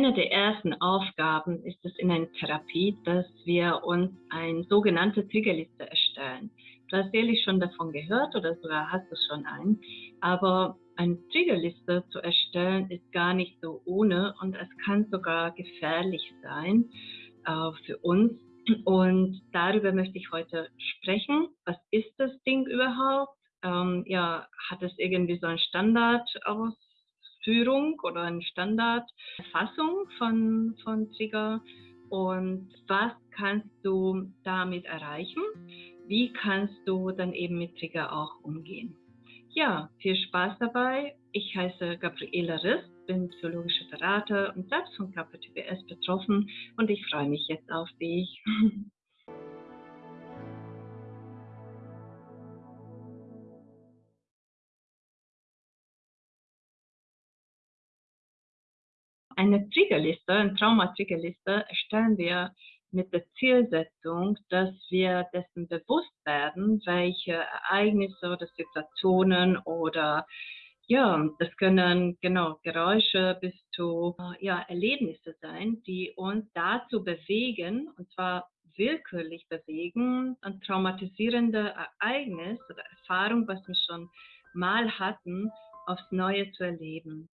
Eine der ersten Aufgaben ist es in einer Therapie, dass wir uns eine sogenannte Triggerliste erstellen. Du hast sicherlich schon davon gehört oder sogar hast du schon einen, aber eine Triggerliste zu erstellen ist gar nicht so ohne und es kann sogar gefährlich sein äh, für uns. Und darüber möchte ich heute sprechen. Was ist das Ding überhaupt? Ähm, ja, hat es irgendwie so einen Standard aus Führung oder eine Standardfassung von, von Trigger und was kannst du damit erreichen? Wie kannst du dann eben mit Trigger auch umgehen? Ja, viel Spaß dabei. Ich heiße Gabriela Riss, bin psychologische Berater und selbst von KPTBS betroffen und ich freue mich jetzt auf dich. Eine Triggerliste, eine Trauma-Triggerliste erstellen wir mit der Zielsetzung, dass wir dessen bewusst werden, welche Ereignisse oder Situationen oder ja, das können genau Geräusche bis zu ja, Erlebnisse sein, die uns dazu bewegen, und zwar willkürlich bewegen, ein traumatisierende Ereignis oder Erfahrung, was wir schon mal hatten, aufs Neue zu erleben.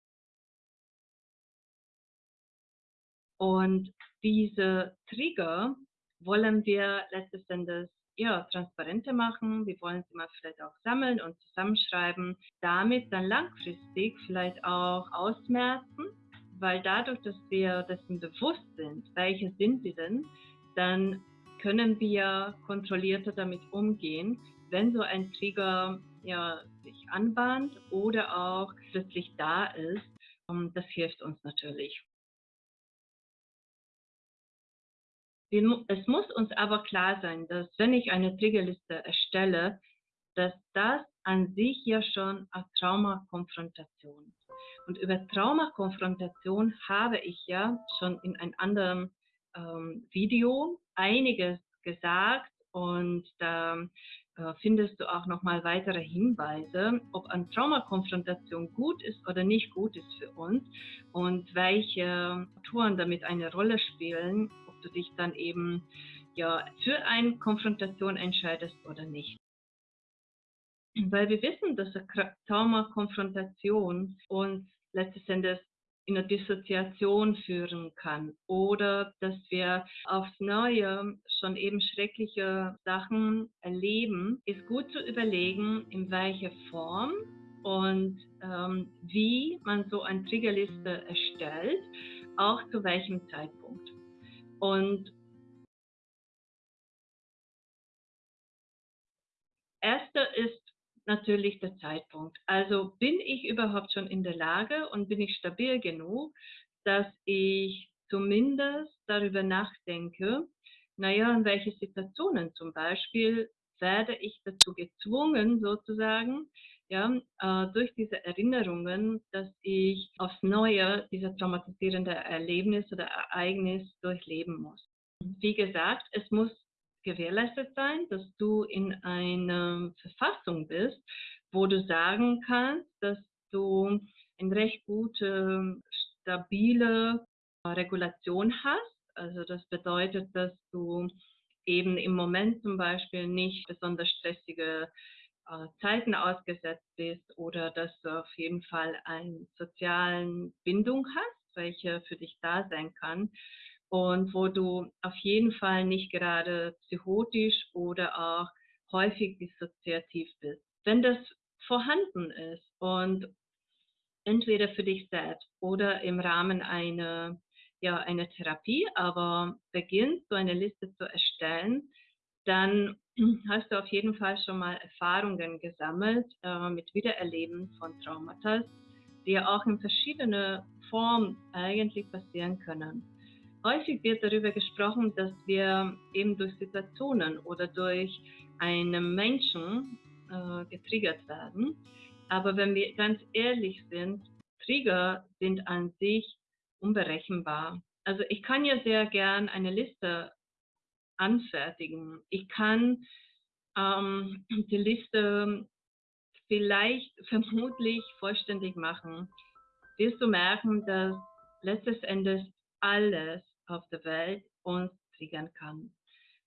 Und diese Trigger wollen wir letztes Endes ja, transparenter machen. Wir wollen sie mal vielleicht auch sammeln und zusammenschreiben, damit dann langfristig vielleicht auch ausmerzen, weil dadurch, dass wir dessen bewusst sind, welche sind sie denn, dann können wir kontrollierter damit umgehen, wenn so ein Trigger ja, sich anbahnt oder auch plötzlich da ist. Das hilft uns natürlich. Es muss uns aber klar sein, dass wenn ich eine Triggerliste erstelle, dass das an sich ja schon eine Traumakonfrontation ist. Und über Traumakonfrontation habe ich ja schon in einem anderen ähm, Video einiges gesagt und da äh, findest du auch nochmal weitere Hinweise, ob eine Traumakonfrontation gut ist oder nicht gut ist für uns und welche Touren damit eine Rolle spielen du dich dann eben ja für eine Konfrontation entscheidest oder nicht. Weil wir wissen, dass eine Trauma-Konfrontation uns letztes Endes in eine Dissoziation führen kann oder dass wir aufs Neue schon eben schreckliche Sachen erleben, ist gut zu überlegen, in welcher Form und ähm, wie man so eine Triggerliste erstellt, auch zu welchem Zeitpunkt. Und erster ist natürlich der Zeitpunkt. Also bin ich überhaupt schon in der Lage und bin ich stabil genug, dass ich zumindest darüber nachdenke, naja, in welche Situationen zum Beispiel werde ich dazu gezwungen, sozusagen, ja, äh, durch diese Erinnerungen, dass ich aufs Neue diese traumatisierende Erlebnis oder Ereignis durchleben muss. Wie gesagt, es muss gewährleistet sein, dass du in einer Verfassung bist, wo du sagen kannst, dass du eine recht gute, stabile Regulation hast. Also das bedeutet, dass du eben im Moment zum Beispiel nicht besonders stressige äh, Zeiten ausgesetzt bist oder dass du auf jeden Fall eine soziale Bindung hast, welche für dich da sein kann und wo du auf jeden Fall nicht gerade psychotisch oder auch häufig dissoziativ bist. Wenn das vorhanden ist und entweder für dich selbst oder im Rahmen einer ja, eine Therapie, aber beginnst so eine Liste zu erstellen, dann hast du auf jeden Fall schon mal Erfahrungen gesammelt äh, mit Wiedererleben von Traumata, die ja auch in verschiedene Formen eigentlich passieren können. Häufig wird darüber gesprochen, dass wir eben durch Situationen oder durch einen Menschen äh, getriggert werden. Aber wenn wir ganz ehrlich sind, Trigger sind an sich unberechenbar. Also ich kann ja sehr gern eine Liste anfertigen. Ich kann ähm, die Liste vielleicht vermutlich vollständig machen. Wirst du merken, dass letztes Endes alles auf der Welt uns triggern kann.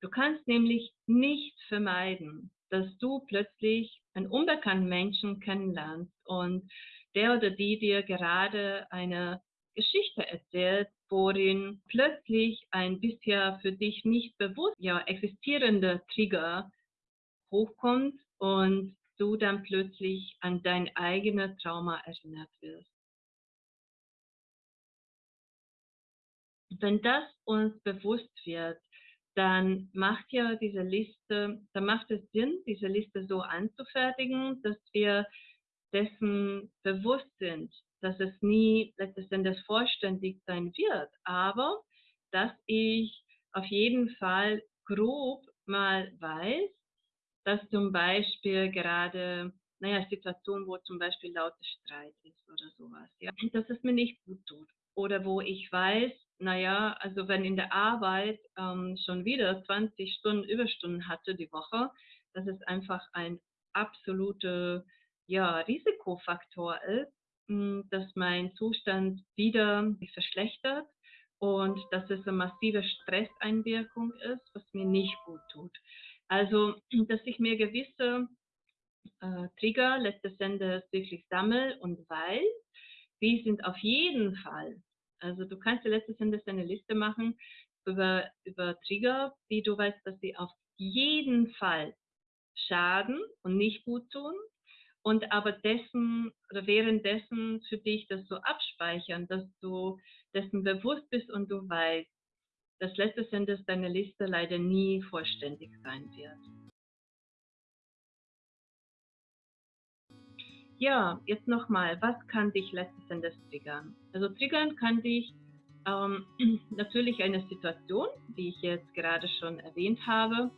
Du kannst nämlich nicht vermeiden, dass du plötzlich einen unbekannten Menschen kennenlernst und der oder die dir gerade eine Geschichte erzählt, worin plötzlich ein bisher für dich nicht bewusst ja, existierender Trigger hochkommt und du dann plötzlich an dein eigenes Trauma erinnert wirst. Wenn das uns bewusst wird, dann macht ja diese Liste, dann macht es Sinn, diese Liste so anzufertigen, dass wir dessen bewusst sind, dass es nie letztes Endes vollständig sein wird, aber dass ich auf jeden Fall grob mal weiß, dass zum Beispiel gerade, naja, Situation, wo zum Beispiel lauter Streit ist oder sowas, ja, dass es mir nicht gut tut. Oder wo ich weiß, naja, also wenn in der Arbeit ähm, schon wieder 20 Stunden Überstunden hatte die Woche, dass es einfach ein absoluter ja, Risikofaktor ist, dass mein Zustand wieder sich verschlechtert und dass es eine massive Stresseinwirkung ist, was mir nicht gut tut. Also, dass ich mir gewisse äh, Trigger letztes Endes wirklich sammle und weiß, die sind auf jeden Fall also du kannst dir letztes Endes eine Liste machen über, über Trigger, die du weißt, dass sie auf jeden Fall schaden und nicht gut tun und aber dessen oder währenddessen für dich das so abspeichern, dass du dessen bewusst bist und du weißt, dass letztes Endes deine Liste leider nie vollständig sein wird. Ja, jetzt nochmal, was kann dich letztes Endes triggern? Also triggern kann dich ähm, natürlich eine Situation, die ich jetzt gerade schon erwähnt habe,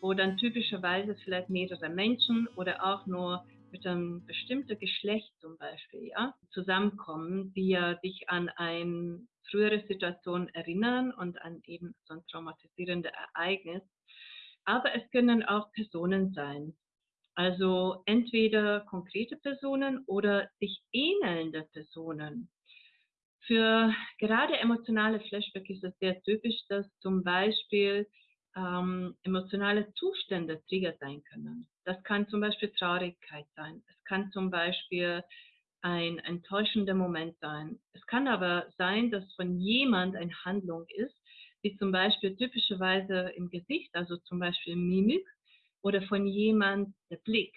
wo dann typischerweise vielleicht mehrere Menschen oder auch nur einem bestimmten Geschlecht zum Beispiel ja, zusammenkommen, die ja dich an eine frühere Situation erinnern und an eben so ein traumatisierendes Ereignis. Aber es können auch Personen sein, also entweder konkrete Personen oder sich ähnelnde Personen. Für gerade emotionale Flashback ist es sehr typisch, dass zum Beispiel ähm, emotionale Zustände Trigger sein können. Das kann zum Beispiel Traurigkeit sein. Es kann zum Beispiel ein enttäuschender Moment sein. Es kann aber sein, dass von jemand eine Handlung ist, wie zum Beispiel typischerweise im Gesicht, also zum Beispiel Mimik, oder von jemand der Blick.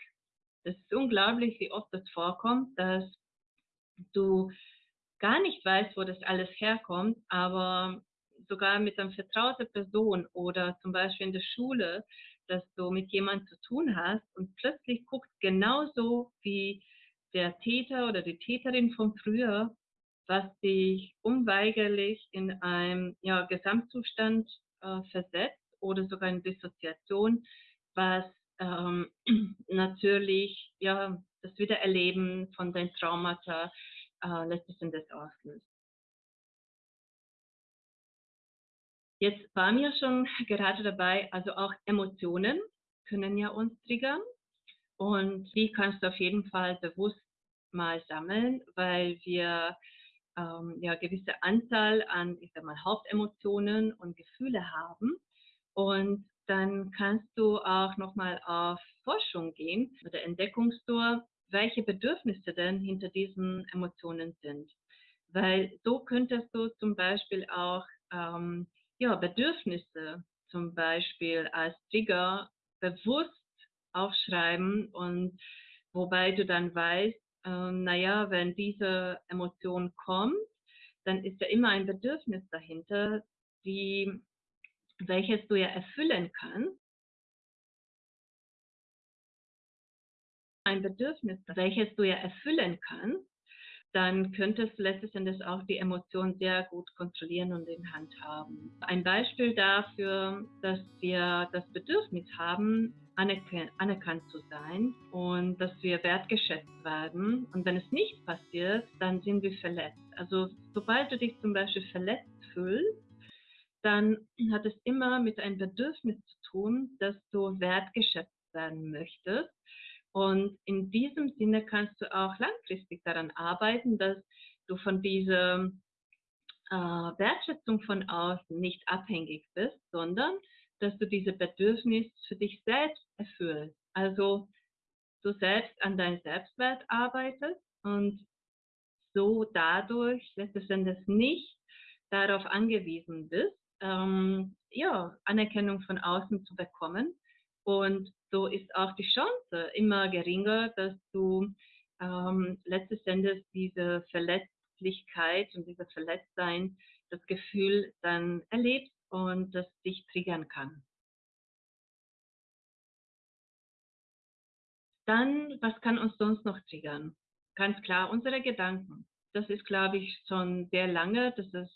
Das ist unglaublich, wie oft das vorkommt, dass du gar nicht weißt, wo das alles herkommt, aber sogar mit einer vertrauten Person oder zum Beispiel in der Schule, dass du mit jemandem zu tun hast und plötzlich guckt genauso wie der Täter oder die Täterin von früher, was dich unweigerlich in einem ja, Gesamtzustand äh, versetzt oder sogar in Dissoziation, was ähm, natürlich ja, das Wiedererleben von den Traumata äh, letztes Endes auslöst. Jetzt waren wir schon gerade dabei, also auch Emotionen können ja uns triggern und die kannst du auf jeden Fall bewusst mal sammeln, weil wir ähm, ja gewisse Anzahl an, ich sag mal, Hauptemotionen und Gefühle haben und dann kannst du auch nochmal auf Forschung gehen oder Entdeckungstour, welche Bedürfnisse denn hinter diesen Emotionen sind. Weil so könntest du zum Beispiel auch ähm, ja, Bedürfnisse zum Beispiel als Trigger bewusst aufschreiben und wobei du dann weißt, äh, naja, wenn diese Emotion kommt, dann ist ja immer ein Bedürfnis dahinter, die welches du ja erfüllen kannst, ein Bedürfnis, welches du ja erfüllen kannst, dann könntest du letztes Endes auch die Emotionen sehr gut kontrollieren und in Hand haben. Ein Beispiel dafür, dass wir das Bedürfnis haben, anerkannt zu sein und dass wir wertgeschätzt werden. Und wenn es nicht passiert, dann sind wir verletzt. Also sobald du dich zum Beispiel verletzt fühlst, dann hat es immer mit einem Bedürfnis zu tun, dass du wertgeschätzt werden möchtest. Und in diesem Sinne kannst du auch langfristig daran arbeiten, dass du von diesem äh, Wertschätzung von außen nicht abhängig bist, sondern dass du diese Bedürfnis für dich selbst erfüllst. Also du selbst an deinem Selbstwert arbeitest und so dadurch letztendlich Endes nicht darauf angewiesen bist, ähm, ja, Anerkennung von außen zu bekommen. Und so ist auch die Chance immer geringer, dass du ähm, letztes Endes diese Verletzlichkeit und dieses Verletztsein, das Gefühl dann erlebst und das dich triggern kann. Dann, was kann uns sonst noch triggern? Ganz klar, unsere Gedanken. Das ist, glaube ich, schon sehr lange, dass es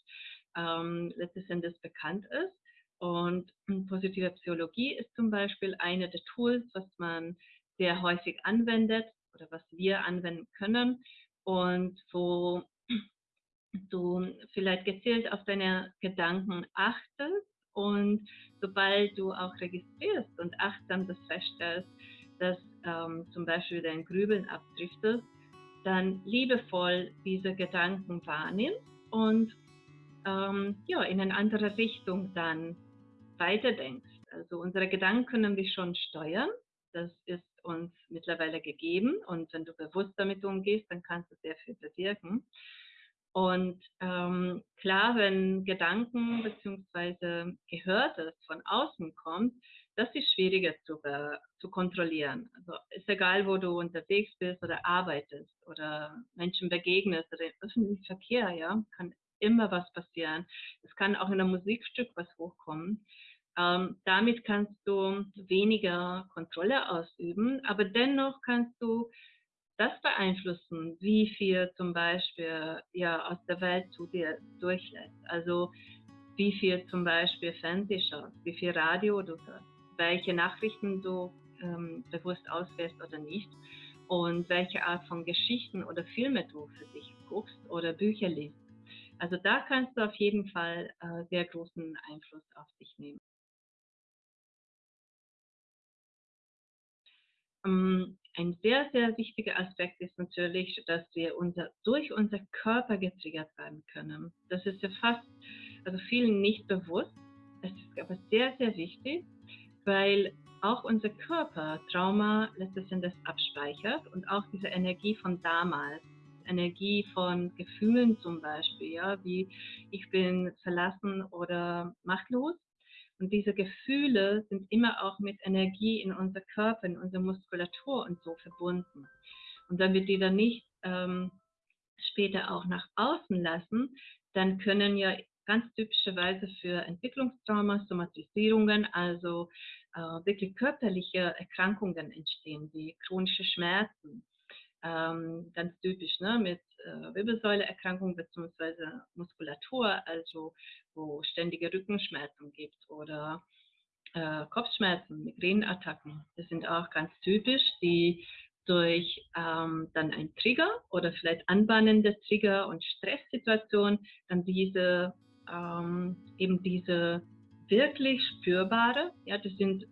ähm, letztes Endes bekannt ist. Und positive Psychologie ist zum Beispiel eine der Tools, was man sehr häufig anwendet oder was wir anwenden können und wo du vielleicht gezielt auf deine Gedanken achtest und sobald du auch registrierst und achtsam das feststellst, dass ähm, zum Beispiel dein Grübeln abdriftest, dann liebevoll diese Gedanken wahrnimmst und ähm, ja, in eine andere Richtung dann weiterdenkst. Also unsere Gedanken können wir schon steuern. Das ist uns mittlerweile gegeben. Und wenn du bewusst damit umgehst, dann kannst du sehr viel bewirken. Und ähm, klar, wenn Gedanken bzw. Gehörtes von außen kommt, das ist schwieriger zu, zu kontrollieren. Also ist egal, wo du unterwegs bist oder arbeitest oder Menschen begegnest oder im öffentlichen Verkehr, ja, kann immer was passieren. Es kann auch in einem Musikstück was hochkommen. Ähm, damit kannst du weniger Kontrolle ausüben, aber dennoch kannst du das beeinflussen, wie viel zum Beispiel ja, aus der Welt zu dir durchlässt. Also wie viel zum Beispiel Fernseh schaust, wie viel Radio du hörst, welche Nachrichten du ähm, bewusst auswählst oder nicht und welche Art von Geschichten oder Filme du für dich guckst oder Bücher liest. Also da kannst du auf jeden Fall äh, sehr großen Einfluss auf dich nehmen. Ein sehr, sehr wichtiger Aspekt ist natürlich, dass wir unser, durch unser Körper getriggert werden können. Das ist ja fast, also vielen nicht bewusst. Es ist aber sehr, sehr wichtig, weil auch unser Körper Trauma letztes Endes abspeichert und auch diese Energie von damals, Energie von Gefühlen zum Beispiel, ja, wie ich bin verlassen oder machtlos, und diese Gefühle sind immer auch mit Energie in unser Körper, in unsere Muskulatur und so verbunden. Und wenn wir die dann nicht ähm, später auch nach außen lassen, dann können ja ganz typischerweise für Entwicklungstrauma, Somatisierungen, also äh, wirklich körperliche Erkrankungen entstehen, wie chronische Schmerzen, ähm, ganz typisch ne, mit äh, Wirbelsäuleerkrankungen bzw. Muskulatur, also wo ständige Rückenschmerzen gibt oder äh, Kopfschmerzen, Migräneattacken. Das sind auch ganz typisch, die durch ähm, dann ein Trigger oder vielleicht anbahnende Trigger und Stresssituation dann diese ähm, eben diese wirklich spürbare, ja, das sind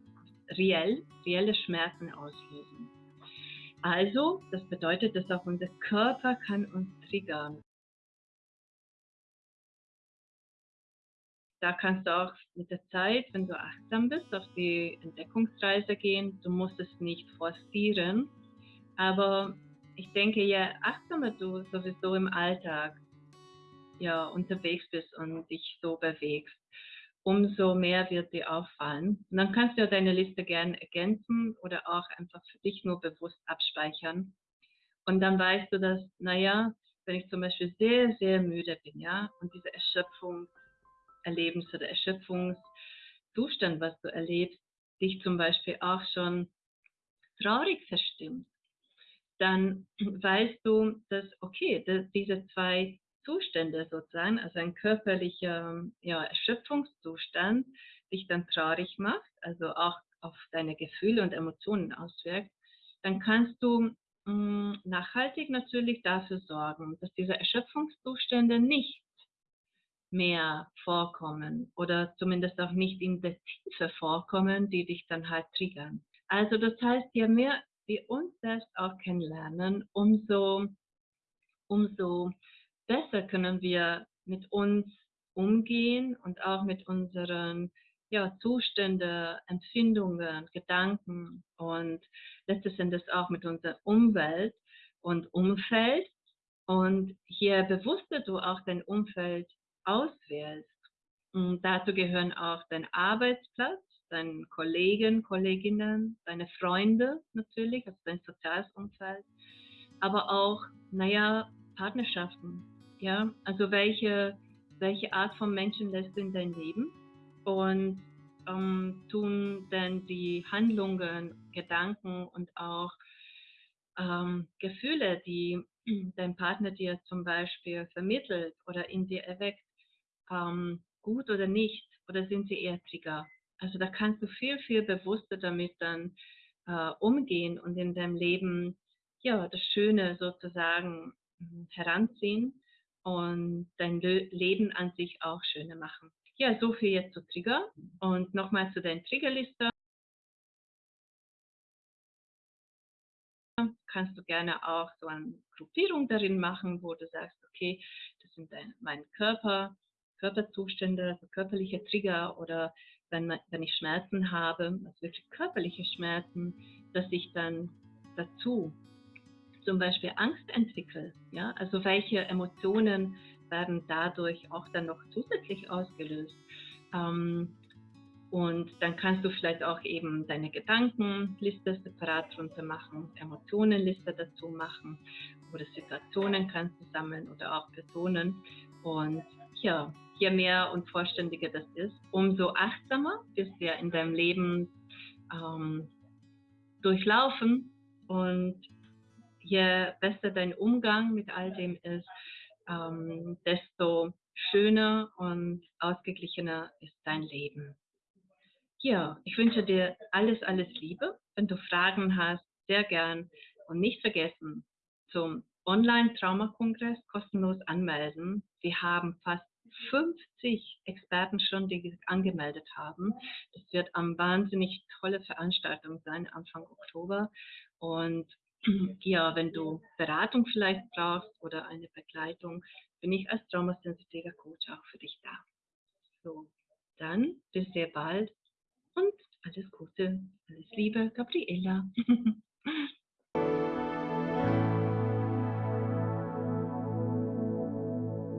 reell, reelle Schmerzen auslösen. Also, das bedeutet, dass auch unser Körper kann uns triggern. Da kannst du auch mit der Zeit, wenn du achtsam bist, auf die Entdeckungsreise gehen. Du musst es nicht forcieren. Aber ich denke, je achtsamer du sowieso im Alltag ja, unterwegs bist und dich so bewegst, umso mehr wird dir auffallen. Und dann kannst du deine Liste gerne ergänzen oder auch einfach für dich nur bewusst abspeichern. Und dann weißt du, dass, naja, wenn ich zum Beispiel sehr, sehr müde bin, ja, und diese Erschöpfungserlebnis oder Erschöpfungszustand, was du erlebst, dich zum Beispiel auch schon traurig verstimmt, dann weißt du, dass, okay, dass diese zwei Zustände sozusagen, also ein körperlicher ja, Erschöpfungszustand, dich dann traurig macht, also auch auf deine Gefühle und Emotionen auswirkt, dann kannst du mh, mm, nachhaltig natürlich dafür sorgen, dass diese Erschöpfungszustände nicht mehr vorkommen oder zumindest auch nicht in der Tiefe vorkommen, die dich dann halt triggern. Also das heißt, je mehr wir uns selbst auch kennenlernen, umso, umso besser können wir mit uns umgehen und auch mit unseren ja, Zustände, Empfindungen, Gedanken und letztes Endes auch mit unserer Umwelt und Umfeld. Und je bewusster du auch dein Umfeld auswählst, und dazu gehören auch dein Arbeitsplatz, deine Kollegen, Kolleginnen, deine Freunde natürlich, also dein soziales Umfeld, aber auch, naja, Partnerschaften. Ja, also welche, welche Art von Menschen lässt du in dein Leben und ähm, tun denn die Handlungen, Gedanken und auch ähm, Gefühle, die dein Partner dir zum Beispiel vermittelt oder in dir erweckt, ähm, gut oder nicht? Oder sind sie eher Trigger? Also da kannst du viel, viel bewusster damit dann äh, umgehen und in deinem Leben ja das Schöne sozusagen hm, heranziehen und dein Le Leben an sich auch schöner machen. Ja, so viel jetzt zu Trigger und nochmal zu deiner Triggerliste. Kannst du gerne auch so eine Gruppierung darin machen, wo du sagst, okay, das sind dein, mein Körper, Körperzustände, also körperliche Trigger oder wenn, wenn ich Schmerzen habe, also wirklich körperliche Schmerzen, dass ich dann dazu zum Beispiel Angst entwickle. Ja? Also welche Emotionen werden dadurch auch dann noch zusätzlich ausgelöst. Ähm, und dann kannst du vielleicht auch eben deine Gedankenliste separat drunter machen, Emotionenliste dazu machen oder Situationen kannst du sammeln oder auch Personen. Und ja, je mehr und vollständiger das ist, umso achtsamer wirst du ja in deinem Leben ähm, durchlaufen und je besser dein Umgang mit all dem ist, ähm, desto schöner und ausgeglichener ist dein Leben. Ja, ich wünsche dir alles, alles Liebe. Wenn du Fragen hast, sehr gern und nicht vergessen, zum Online-Traumakongress kostenlos anmelden. Wir haben fast 50 Experten schon, die sich angemeldet haben. Das wird eine wahnsinnig tolle Veranstaltung sein, Anfang Oktober. Und ja, wenn du Beratung vielleicht brauchst oder eine Begleitung, bin ich als traumasensitiver Coach auch für dich da. So, dann bis sehr bald und alles Gute, alles Liebe, Gabriela.